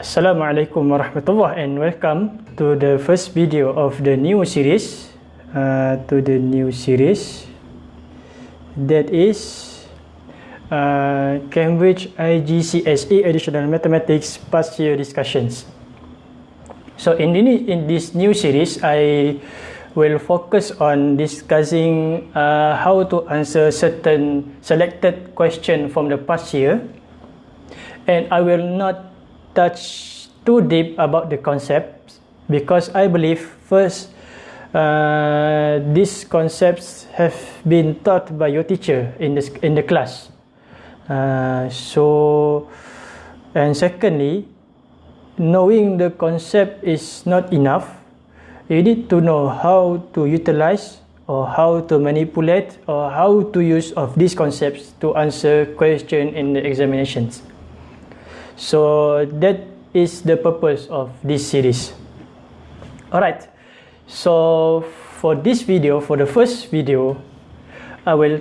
Assalamualaikum warahmatullahi and welcome to the first video of the new series uh, to the new series that is uh, Cambridge IGCSE Additional Mathematics past year discussions. So in, in this new series I will focus on discussing uh, how to answer certain selected question from the past year and I will not touch too deep about the concepts because I believe first uh, these concepts have been taught by your teacher in the in the class. Uh, so and secondly, knowing the concept is not enough. You need to know how to utilize or how to manipulate or how to use of these concepts to answer question in the examinations. So that is the purpose of this series. Alright, so for this video, for the first video, I will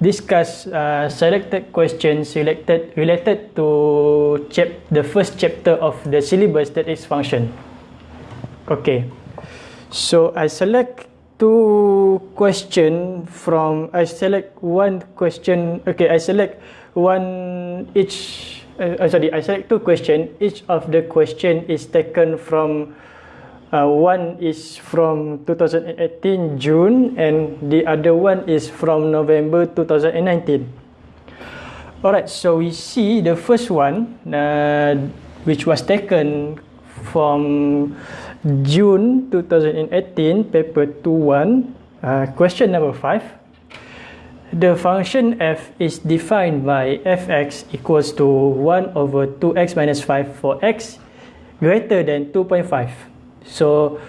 discuss uh, selected questions selected related to chap the first chapter of the syllabus that is function. Okay, so I select two question from I select one question. Okay, I select one each uh, sorry, I select two questions. Each of the question is taken from uh, one is from 2018 June and the other one is from November 2019. Alright, so we see the first one uh, which was taken from June 2018, paper 2-1, uh, question number 5. The function f is defined by fx equals to 1 over 2x minus 5 for x greater than 2.5. So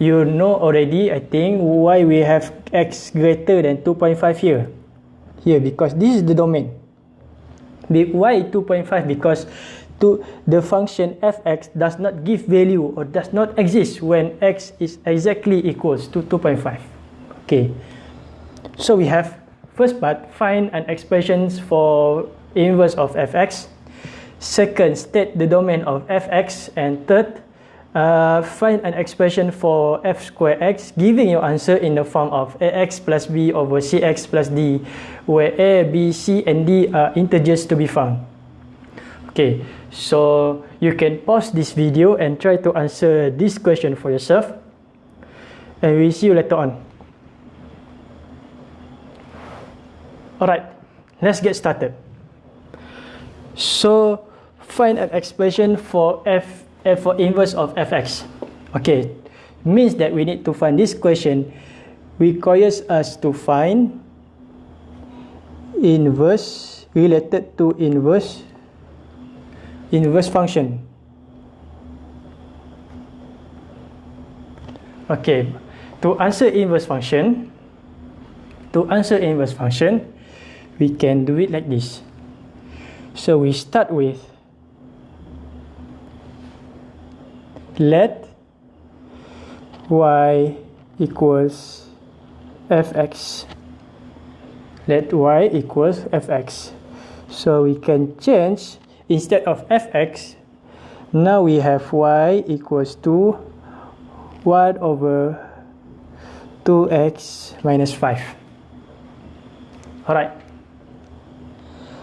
you know already, I think, why we have x greater than 2.5 here. Here, because this is the domain. Why 2.5? Because to the function fx does not give value or does not exist when x is exactly equals to 2.5. Okay. So we have First part, find an expressions for inverse of fx. Second, state the domain of fx. And third, uh, find an expression for f square x, giving your answer in the form of ax plus b over cx plus d, where a, b, c, and d are integers to be found. Okay, so you can pause this video and try to answer this question for yourself. And we'll see you later on. Alright, let's get started. So, find an expression for f, f for inverse of fx. Okay, means that we need to find this question requires us to find inverse related to inverse inverse function. Okay, to answer inverse function, to answer inverse function, we can do it like this. So we start with let y equals fx. Let y equals fx. So we can change instead of fx, now we have y equals to 1 over 2x minus 5. Alright.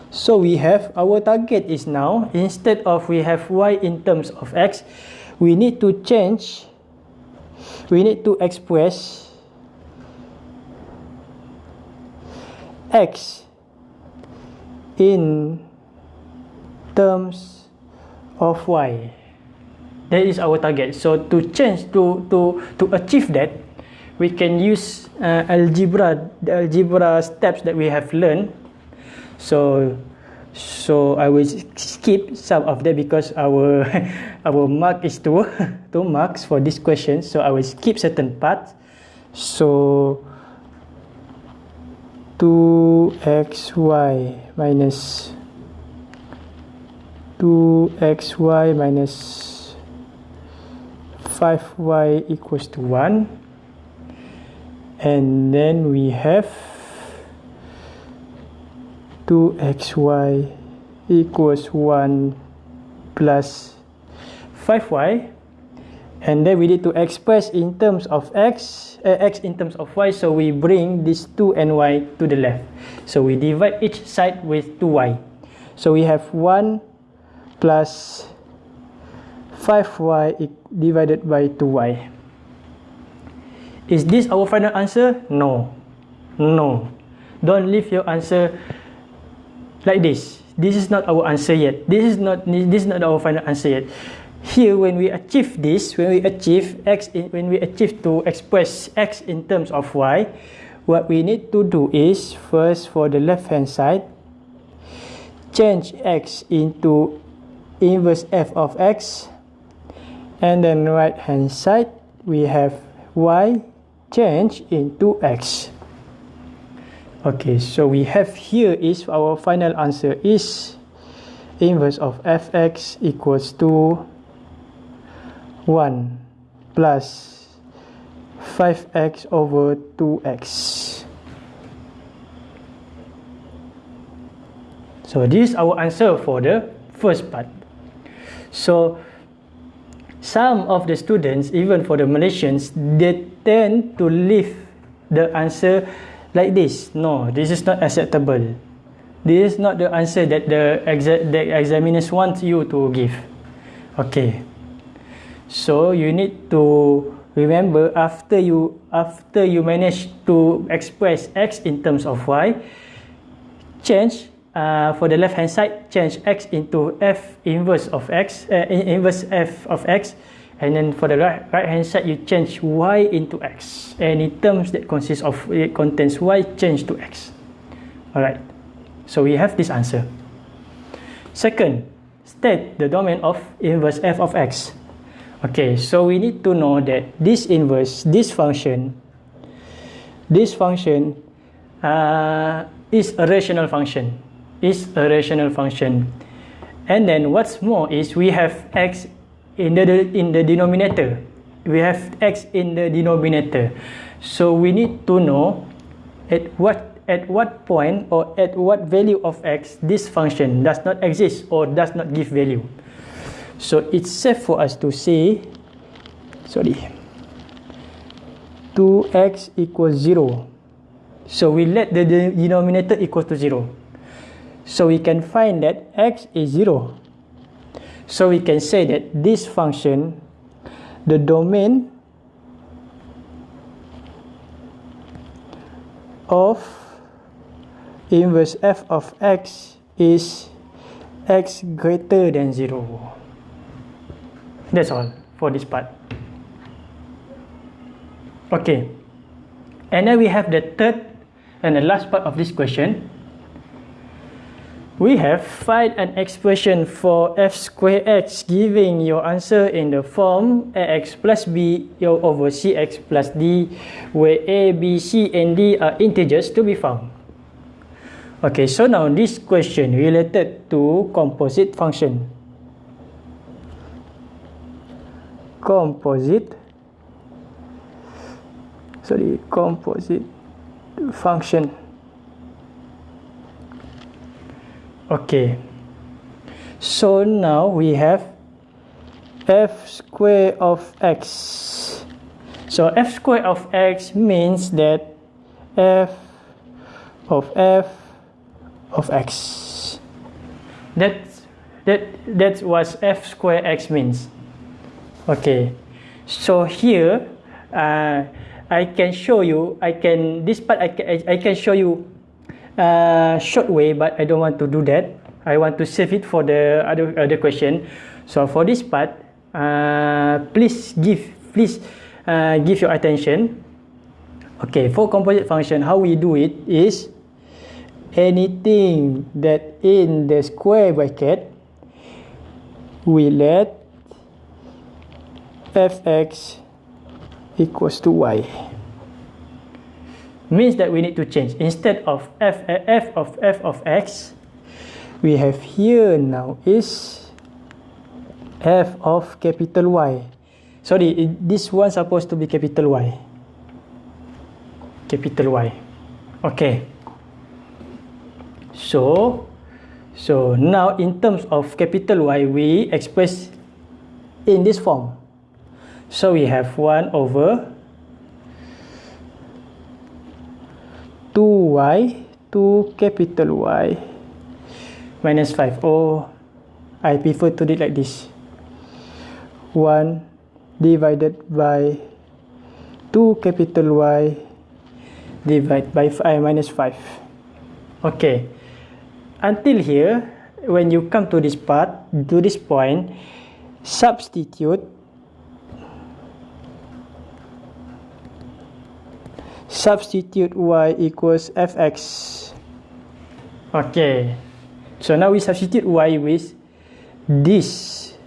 So we have our target is now instead of we have y in terms of x, we need to change, we need to express x in terms of y. That is our target. So to change to to to achieve that, we can use uh, algebra the algebra steps that we have learned. So so I will skip some of that because our our mark is two two marks for this question. So I will skip certain parts so 2xy minus 2xy minus 5y equals to 1 and then we have 2xy equals 1 plus 5y and then we need to express in terms of x uh, x in terms of y. So we bring this 2 and y to the left. So we divide each side with 2y so we have 1 plus 5y divided by 2y is this our final answer? No. No. Don't leave your answer like this. This is not our answer yet. This is not this is not our final answer yet. Here when we achieve this when we achieve x in, when we achieve to express x in terms of y what we need to do is first for the left hand side change x into inverse f of x and then right hand side we have y change into x okay so we have here is our final answer is inverse of fx equals to 1 plus 5x over 2x so this is our answer for the first part. So some of the students even for the Malaysians they tend to leave the answer like this. No this is not acceptable. This is not the answer that the exa the examiners want you to give. Okay. So you need to remember after you after you manage to express x in terms of y change uh, for the left hand side change x into f inverse of x uh, inverse f of x and then for the right, right hand side you change y into x. Any terms that consists of it contains y change to x. All right so we have this answer. Second state the domain of inverse f of x. Okay so we need to know that this inverse this function this function uh, is a rational function. Is a rational function. And then what's more is we have x in the in the denominator. We have x in the denominator. So we need to know at what at what point or at what value of x this function does not exist or does not give value. So it's safe for us to say sorry 2x equals 0 so we let the denominator equal to 0 so we can find that x is 0 So we can say that this function, the domain of inverse f of x is x greater than 0. That's all for this part. Okay. And then we have the third and the last part of this question. We have find an expression for f square x giving your answer in the form ax plus b over cx plus d where a, b, c and d are integers to be found. Okay, so now this question related to composite function. Composite sorry, composite function. Okay. So now we have f square of x. So f square of x means that f of f of x. That that that's what f square x means. Okay. So here uh, I can show you I can this part I can, I can show you uh, short way but I don't want to do that. I want to save it for the other other question. So for this part uh, please give please uh, give your attention. Okay for composite function how we do it is anything that in the square bracket we let fx equals to y means that we need to change. Instead of f, eh, f of f of x we have here now is f of capital Y. Sorry this one supposed to be capital Y. Capital Y. Okay. So so now in terms of capital Y we express in this form. So we have 1 over 2y 2 capital Y. Minus 5 or I prefer to do it like this. 1 divided by 2 capital Y divided by I minus 5 okay. Until here when you come to this part to this point substitute substitute y equals fx. Okay. So now we substitute y with this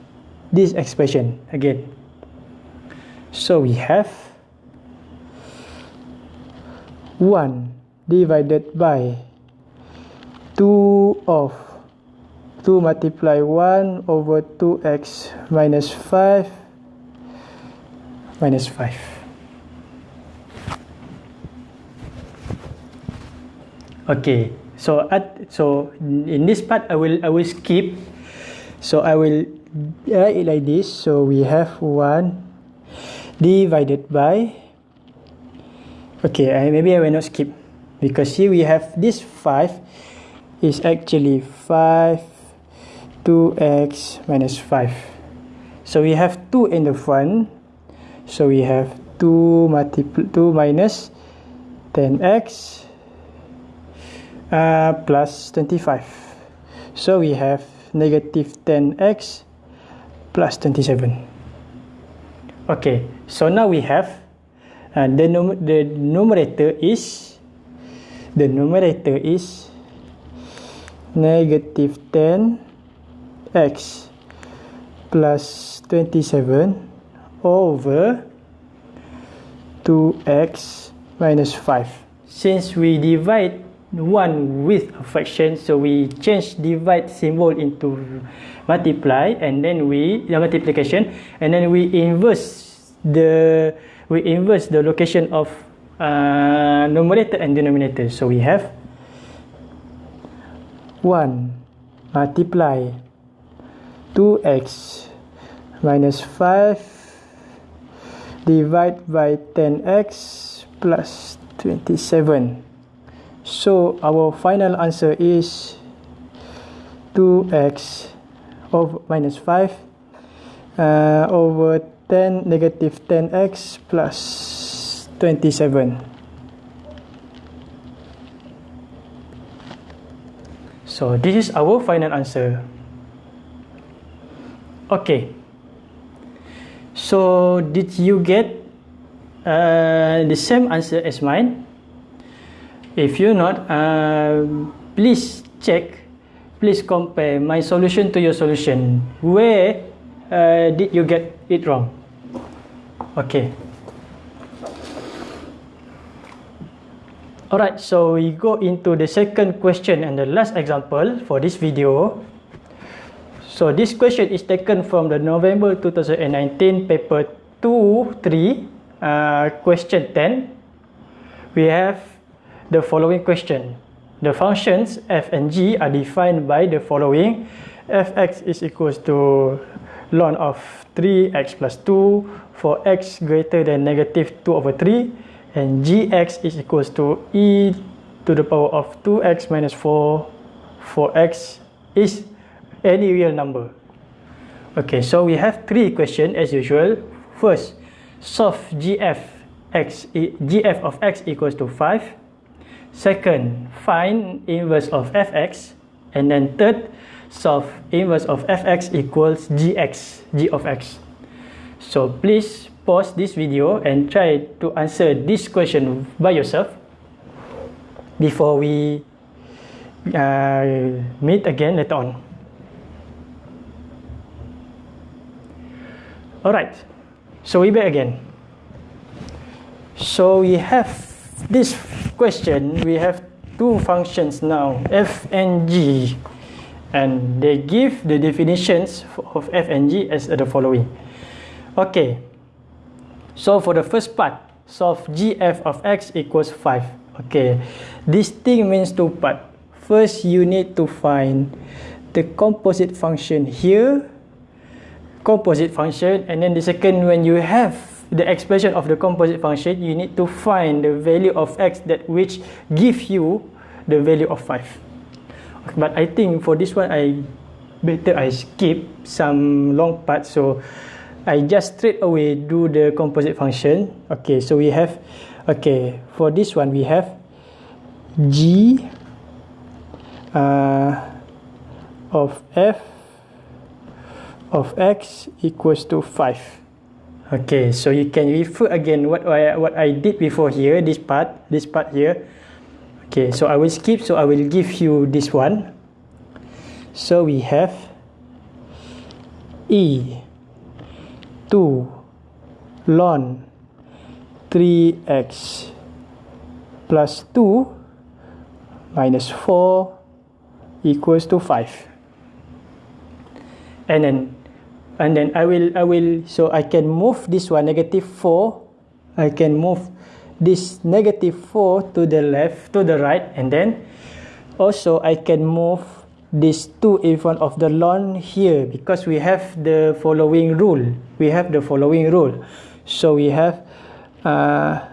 this expression again. So we have 1 divided by 2 of 2 multiply 1 over 2x minus 5 minus 5 okay so at so in this part i will i will skip. So i will write it like this. So we have 1 divided by okay I, maybe i will not skip. Because here we have this 5 is actually 5 2x minus 5 so we have 2 in the front. So we have 2 multiple 2 minus 10x uh, plus 25 so we have negative 10x plus 27 okay so now we have uh, the, num the numerator is the numerator is negative 10 x plus 27 over 2x minus 5 since we divide 1 with a fraction so we change divide symbol into multiply and then we the multiplication. And then we inverse the we inverse the location of uh, numerator and denominator. So we have 1 multiply 2x minus 5 divide by 10x plus 27 so our final answer is 2x of minus 5 uh, over 10 negative 10x plus 27 So this is our final answer. Okay. So did you get uh, the same answer as mine? If you're not, uh, please check. Please compare my solution to your solution. Where uh, did you get it wrong? Okay. Alright, so we go into the second question and the last example for this video. So this question is taken from the November 2019 paper 2, 3, uh, question 10. We have the following question. The functions f and g are defined by the following. fx is equals to ln of 3x plus 2 for x greater than negative 2 over 3 and gx is equals to e to the power of 2x minus 4 for x is any real number. Okay, so we have three questions as usual. First, solve gf x gf of x equals to 5. Second, find inverse of fx. And then third, solve inverse of fx equals gx, g of x. So please pause this video and try to answer this question by yourself before we uh, meet again later on. Alright, so we back again. So we have this question, we have two functions now, f and g, and they give the definitions of f and g as the following. Okay, So for the first part, solve gf of x equals 5. Okay, this thing means two part. First, you need to find the composite function here composite function and then the second when you have the expression of the composite function you need to find the value of x that which give you the value of 5 but I think for this one I better I skip some long part. So I just straight away do the composite function. Okay so we have okay for this one we have g uh, of f of x equals to 5 okay so you can refer again what I, what I did before here this part this part here. Okay so I will skip so I will give you this one. So we have e 2 ln 3x plus 2 minus 4 equals to 5 and then and then I will I will so I can move this one negative 4 I can move this negative 4 to the left to the right. And then also I can move this 2 in front of the ln here because we have the following rule. We have the following rule. So we have uh,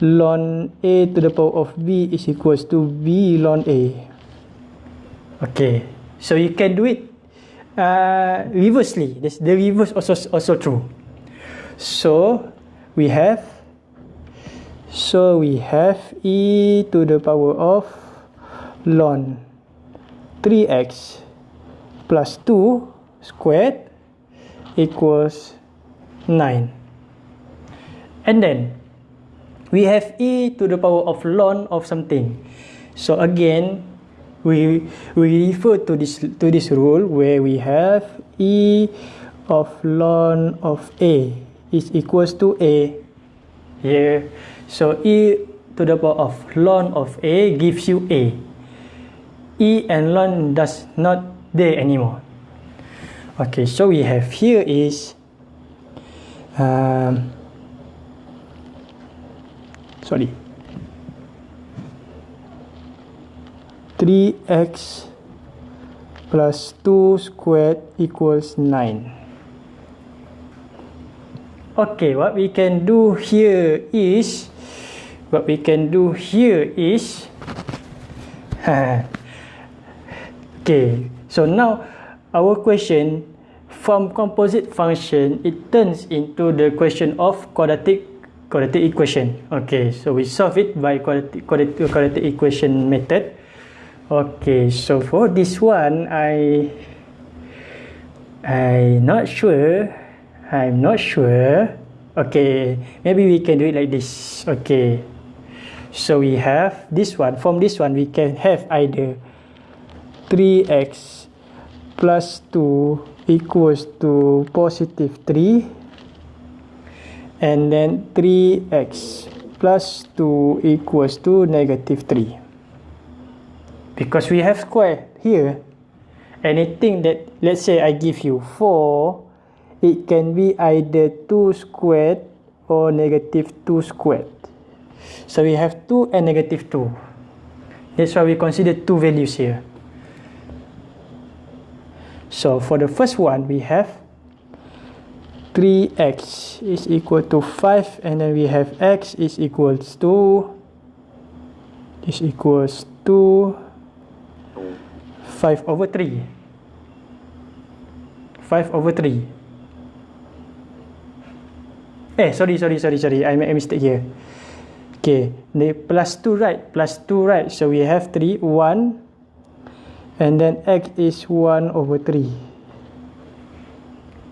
ln a to the power of b is equals to b ln a. Okay. So you can do it uh, reversely. This, the reverse also also true. So we have so we have e to the power of ln 3x plus 2 squared equals 9. And then we have e to the power of ln of something. So again, we we refer to this to this rule where we have e of ln of a is equals to a. Here so e to the power of ln of a gives you a. E and ln does not there anymore. Okay so we have here is um, sorry 3x plus 2 squared equals 9. Okay, what we can do here is, what we can do here is, okay, so now our question from composite function, it turns into the question of quadratic quadratic equation. Okay, so we solve it by quadratic, quadratic, quadratic equation method. Okay, so for this one, I I not sure. I'm not sure. Okay, maybe we can do it like this. Okay, so we have this one. From this one, we can have either 3x plus 2 equals to positive 3 and then 3x plus 2 equals to negative 3 because we have square here. Anything that let's say I give you 4 it can be either 2 squared or negative 2 squared. So we have 2 and negative 2 that's why we consider two values here. So for the first one we have 3x is equal to 5 and then we have x is equals to is equals to 5 over 3 5 over 3 eh sorry sorry sorry sorry. I made a mistake here. Okay the plus 2 right plus 2 right. So we have 3 1 and then x is 1 over 3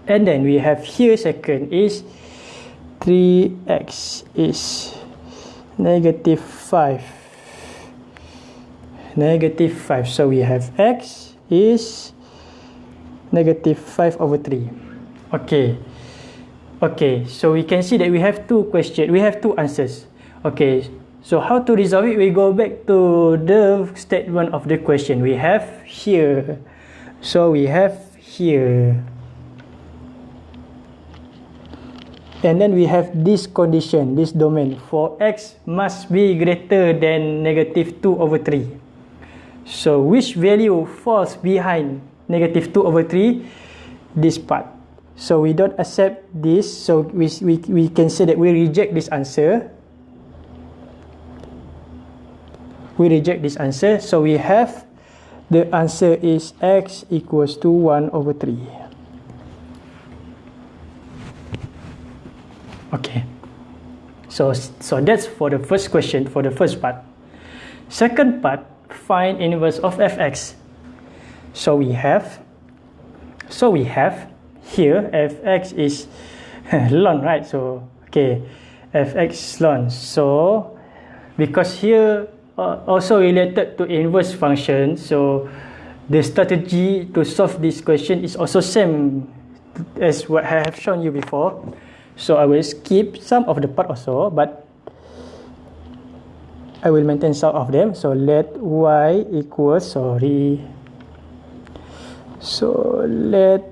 and then we have here second is 3x is negative 5 negative 5 so we have x is negative 5 over 3 okay. Okay. So we can see that we have two questions. We have two answers. Okay. So how to resolve it we go back to the statement of the question. We have here. So we have here. And then we have this condition this domain. For x must be greater than negative 2 over 3 So which value falls behind negative 2 over 3? This part. So we don't accept this. So we, we, we can say that we reject this answer. We reject this answer. So we have the answer is x equals to 1 over 3. Okay. So, so that's for the first question, for the first part. Second part, find inverse of fx. So we have, so we have here fx is ln, right? So, okay, fx ln. So, because here uh, also related to inverse function, so the strategy to solve this question is also same as what I have shown you before. So I will skip some of the part also, but I will maintain some of them. So let y equals, sorry. So let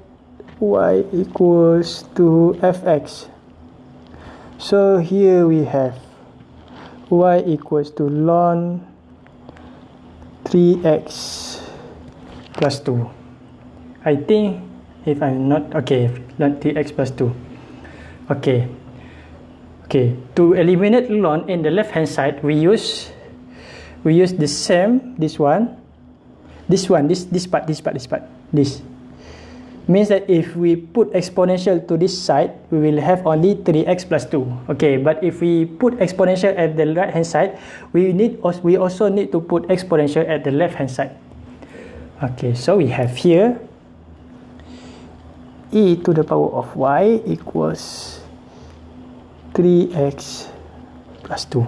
y equals to fx. So here we have y equals to ln 3x plus 2. I think if I'm not, okay, ln 3x plus 2. Okay. Okay. To eliminate ln in the left hand side, we use we use the same this one, this one, this this part, this part, this part, this means that if we put exponential to this side, we will have only 3x plus 2. Okay, but if we put exponential at the right hand side, we need we also need to put exponential at the left hand side. Okay, so we have here e to the power of y equals 3x plus 2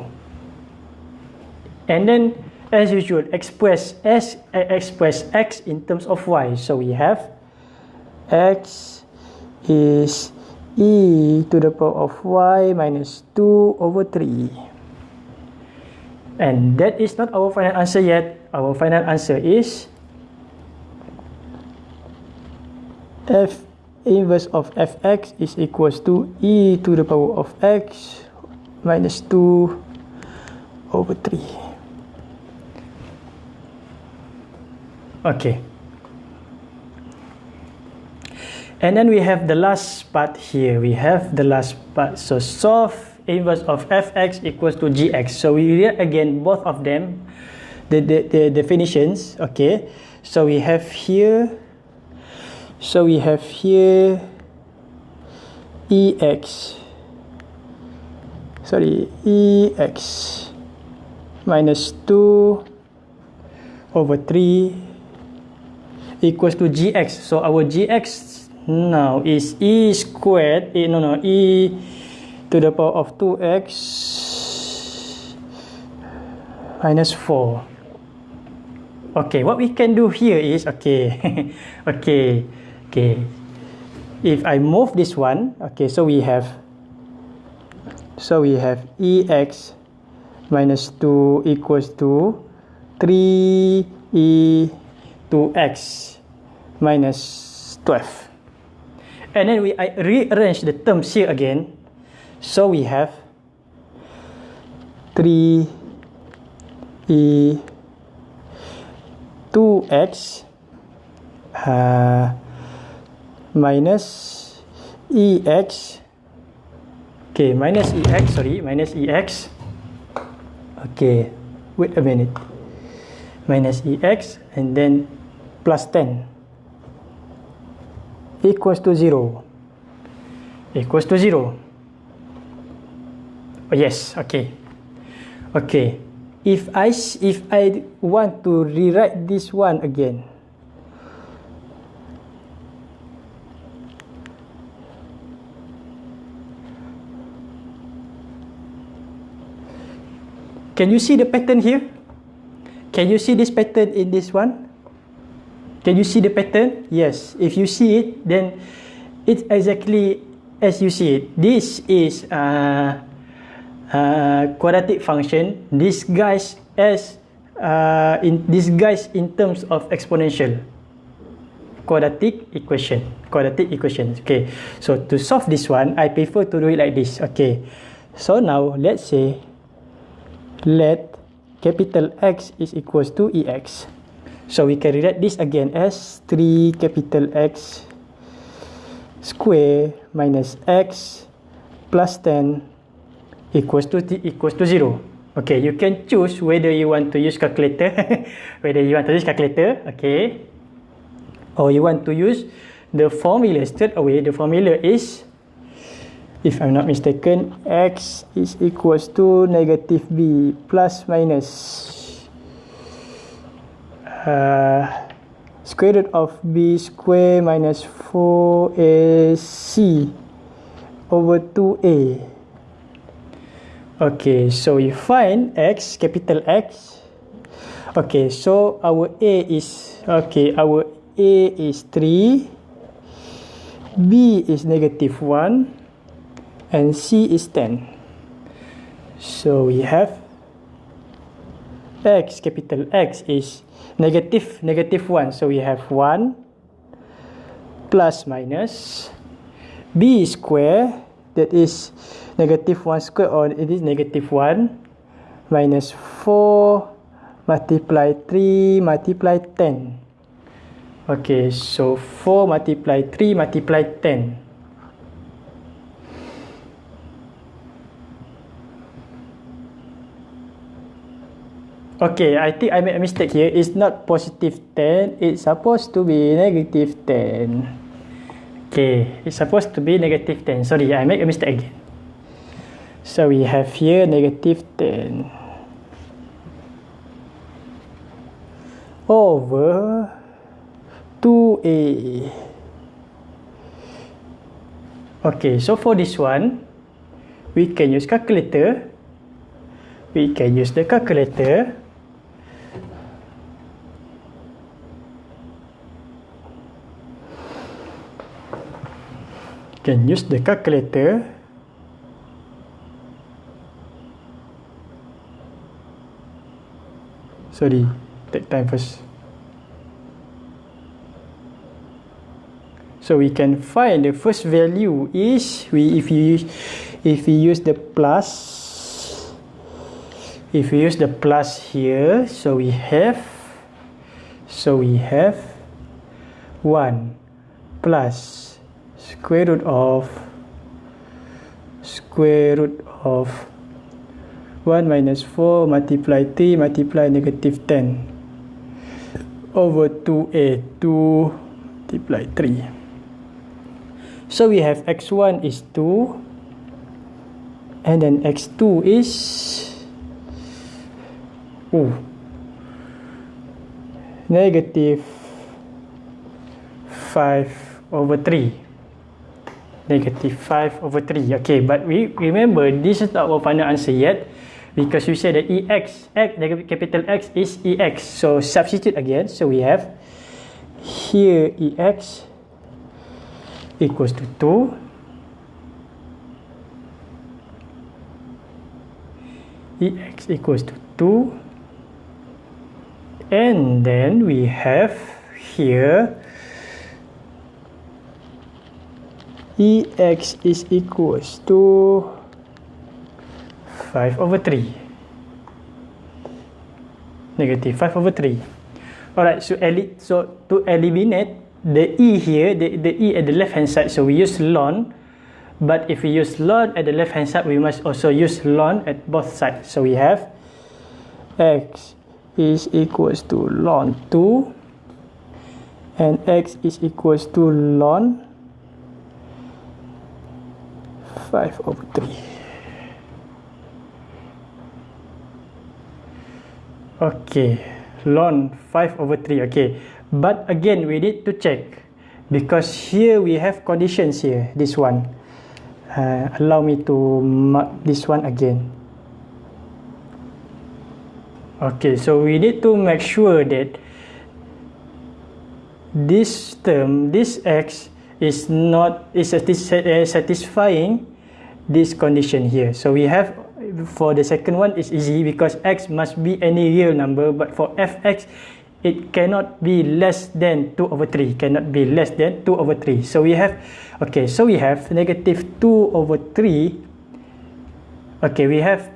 and then as usual express s express x in terms of y. So we have x is e to the power of y minus 2 over 3 and that is not our final answer yet. Our final answer is f inverse of fx is equals to e to the power of x minus 2 over 3. Okay. And then we have the last part here. We have the last part. So solve inverse of fx equals to gx. So we read again both of them, the, the, the definitions. Okay. So we have here so we have here ex sorry ex minus 2 over 3 equals to gx so our gx now is e squared e, no no e to the power of 2x minus 4 okay what we can do here is okay okay okay. If I move this one okay so we have so we have ex minus 2 equals to 3 e 2x minus 12 and then we I rearrange the terms here again. So we have 3 e 2x uh, minus ex okay minus ex sorry minus ex okay wait a minute. Minus ex and then plus 10 equals to 0 equals to 0 oh yes okay. Okay if i if i want to rewrite this one again Can you see the pattern here? Can you see this pattern in this one? Can you see the pattern? Yes. If you see it, then it's exactly as you see it. This is a, a quadratic function disguised as uh, in disguised in terms of exponential quadratic equation. Quadratic equation. Okay. So to solve this one, I prefer to do it like this. Okay. So now let's say let capital X is equals to EX. So we can rewrite this again as 3 capital X square minus x plus 10 equals to t equals to 0. Okay, you can choose whether you want to use calculator, whether you want to use calculator, okay, or you want to use the formula straight away. The formula is, if I'm not mistaken, x is equals to negative b plus minus uh, square root of b square minus 4ac over 2a. Okay, so we find x, capital X. Okay, so our A is, okay, our A is 3, B is negative 1, and C is 10. So we have X, capital X is negative, negative 1. So we have 1 plus minus B square, that is negative 1 square or it is negative 1 minus 4 multiply 3 multiply 10 okay so 4 multiply 3 multiply 10 Okay, I think I made a mistake here. It's not positive 10. It's supposed to be negative 10. Okay, it's supposed to be negative 10. Sorry, I made a mistake again. So we have here negative 10 over 2a. Okay, so for this one, we can use calculator. We can use the calculator. Can use the calculator. sorry take time first so we can find the first value is we if you if we use the plus if we use the plus here so we have so we have 1 plus square root of square root of 1 minus 4 multiply 3 multiply negative 10 over 2a 2 multiply 3 so we have x1 is 2 and then x2 is oh, negative 5 over 3 negative 5 over 3 okay but we remember this is not our final answer yet because we said that ex x capital X is ex so substitute again. So we have here ex equals to 2 ex equals to 2 and then we have here ex is equals to 5 over 3 negative 5 over 3 alright so so to eliminate the e here the, the e at the left hand side so we use ln. But if we use ln at the left hand side we must also use ln at both sides. So we have x is equals to ln 2 and x is equals to ln 5 over 3 Okay, ln 5 over 3. Okay, but again we need to check because here we have conditions here. This one. Uh, allow me to mark this one again. Okay, so we need to make sure that this term, this x, is not is eh, satisfying this condition here. So we have for the second one is easy because x must be any real number but for fx it cannot be less than 2 over 3 cannot be less than 2 over 3 so we have okay so we have negative 2 over 3 okay we have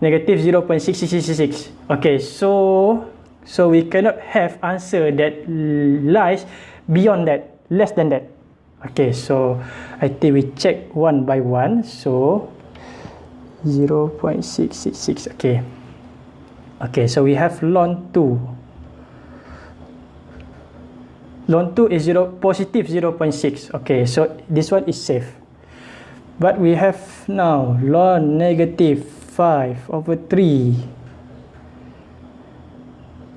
negative 0.6666 okay so so we cannot have answer that lies beyond that less than that okay so I think we check one by one. So 0 0.666 okay. Okay so we have ln 2 ln 2 is 0 positive 0 0.6 okay so this one is safe. But we have now ln negative 5 over 3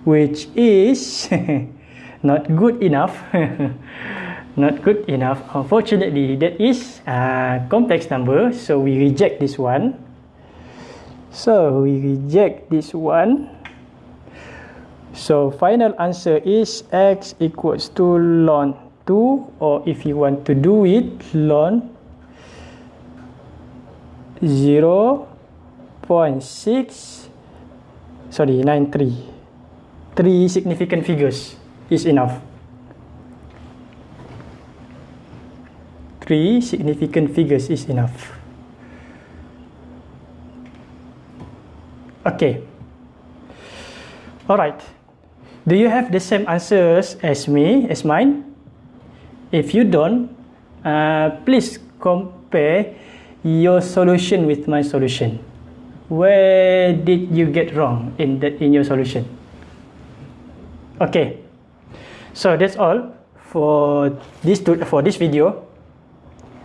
which is not good enough not good enough. Unfortunately that is a complex number so we reject this one. So we reject this one. So final answer is x equals to ln 2 or if you want to do it ln 0 0.6 sorry 93 three significant figures is enough three significant figures is enough. Okay. All right do you have the same answers as me as mine? If you don't uh, please compare your solution with my solution. Where did you get wrong in that in your solution? Okay. So that's all for this for this video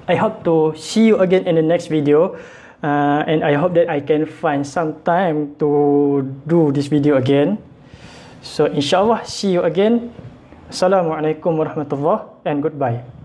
i hope to see you again in the next video uh, and i hope that i can find some time to do this video again. So inshallah see you again. Assalamualaikum warahmatullahi and goodbye